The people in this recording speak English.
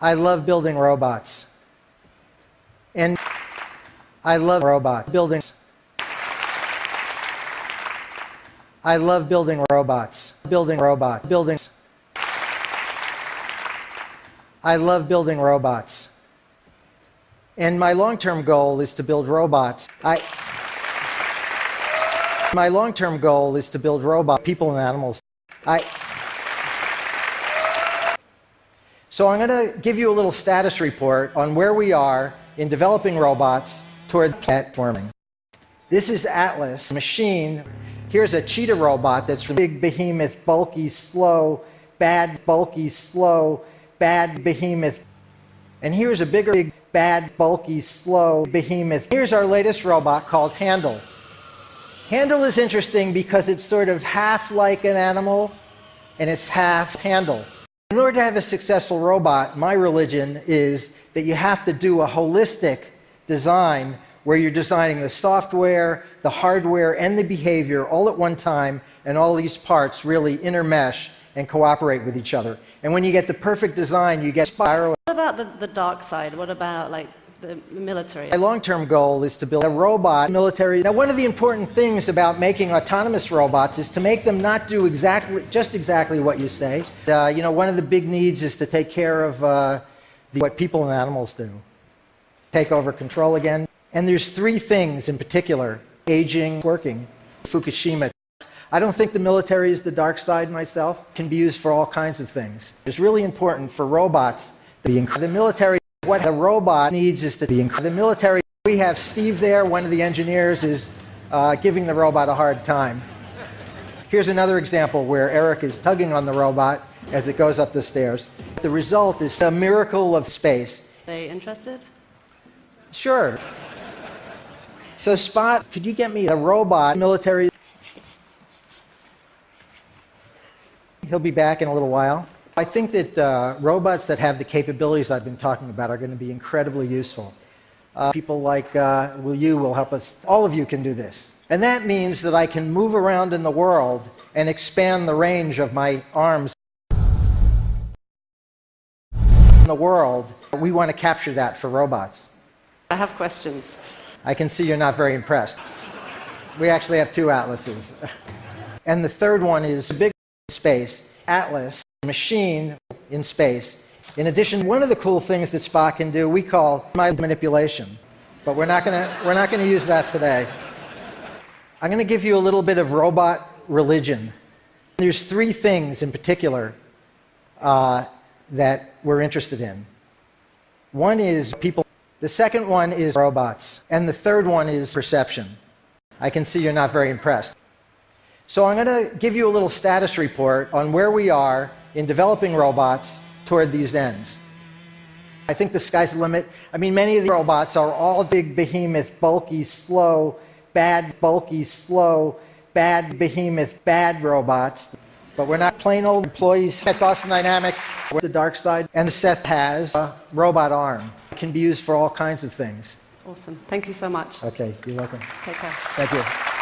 I love building robots. And I love robot buildings. I love building robots. Building robot buildings. I love building robots. And my long-term goal is to build robots. I my long-term goal is to build robot people and animals. I So I'm going to give you a little status report on where we are in developing robots toward platforming. This is Atlas machine. Here's a cheetah robot that's big behemoth, bulky, slow, bad, bulky, slow, bad behemoth. And here's a bigger, big, bad, bulky, slow behemoth. Here's our latest robot called Handle. Handle is interesting because it's sort of half like an animal and it's half handle. In order to have a successful robot, my religion is that you have to do a holistic design where you're designing the software, the hardware, and the behavior all at one time, and all these parts really intermesh and cooperate with each other. And when you get the perfect design, you get spiral. What about the, the dark side? What about like the military? My long-term goal is to build a robot military. Now, one of the important things about making autonomous robots is to make them not do exactly, just exactly what you say. Uh, you know, one of the big needs is to take care of uh, the, what people and animals do. Take over control again. And there's three things in particular, aging, working, Fukushima. I don't think the military is the dark side myself. It can be used for all kinds of things. It's really important for robots to be the military what the robot needs is to be in the military. We have Steve there, one of the engineers, is uh, giving the robot a hard time. Here's another example where Eric is tugging on the robot as it goes up the stairs. The result is a miracle of space. Are they interested? Sure. So Spot, could you get me a robot military? He'll be back in a little while. I think that uh, robots that have the capabilities I've been talking about are going to be incredibly useful. Uh, people like uh, will you will help us. All of you can do this. And that means that I can move around in the world and expand the range of my arms in the world. We want to capture that for robots. I have questions. I can see you're not very impressed. We actually have two atlases. And the third one is a big space atlas machine in space. In addition, one of the cool things that Spot can do, we call mind manipulation. But we're not going to we're not to use that today. I'm going to give you a little bit of robot religion. There's three things in particular uh, that we're interested in. One is people. The second one is robots. And the third one is perception. I can see you're not very impressed. So I'm going to give you a little status report on where we are in developing robots toward these ends. I think the sky's the limit. I mean, many of the robots are all big behemoth, bulky, slow, bad, bulky, slow, bad behemoth, bad robots. But we're not plain old employees at Boston Dynamics. We're the dark side. And Seth has a robot arm. It can be used for all kinds of things. Awesome. Thank you so much. Okay, you're welcome. Take care. Thank you.